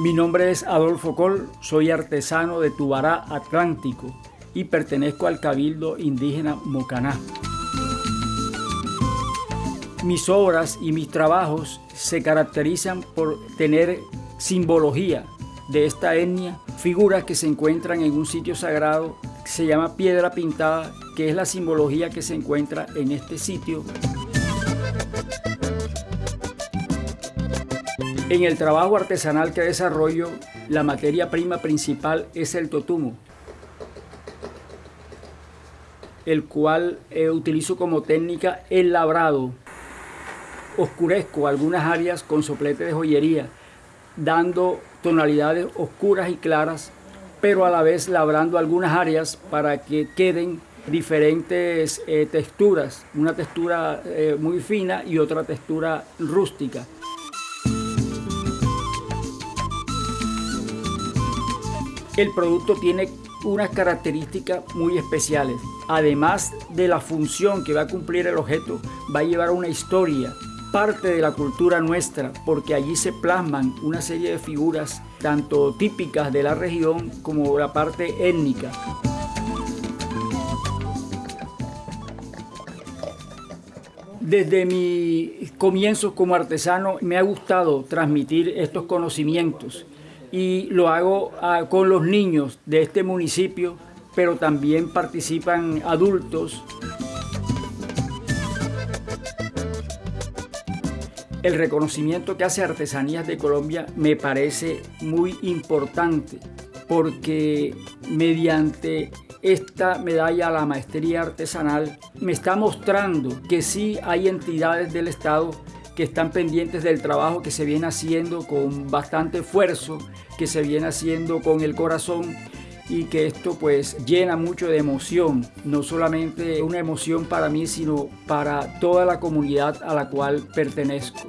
Mi nombre es Adolfo Col, soy artesano de Tubará Atlántico y pertenezco al Cabildo Indígena Mocaná. Mis obras y mis trabajos se caracterizan por tener simbología de esta etnia, figuras que se encuentran en un sitio sagrado que se llama piedra pintada, que es la simbología que se encuentra en este sitio. En el trabajo artesanal que desarrollo, la materia prima principal es el totumo, el cual eh, utilizo como técnica el labrado. Oscurezco algunas áreas con soplete de joyería, dando tonalidades oscuras y claras, pero a la vez labrando algunas áreas para que queden diferentes eh, texturas, una textura eh, muy fina y otra textura rústica. El producto tiene unas características muy especiales. Además de la función que va a cumplir el objeto, va a llevar una historia, parte de la cultura nuestra, porque allí se plasman una serie de figuras, tanto típicas de la región como la parte étnica. Desde mi comienzo como artesano me ha gustado transmitir estos conocimientos y lo hago ah, con los niños de este municipio, pero también participan adultos. El reconocimiento que hace Artesanías de Colombia me parece muy importante porque mediante esta medalla a la maestría artesanal me está mostrando que sí hay entidades del Estado que están pendientes del trabajo que se viene haciendo con bastante esfuerzo, que se viene haciendo con el corazón y que esto pues llena mucho de emoción, no solamente una emoción para mí, sino para toda la comunidad a la cual pertenezco.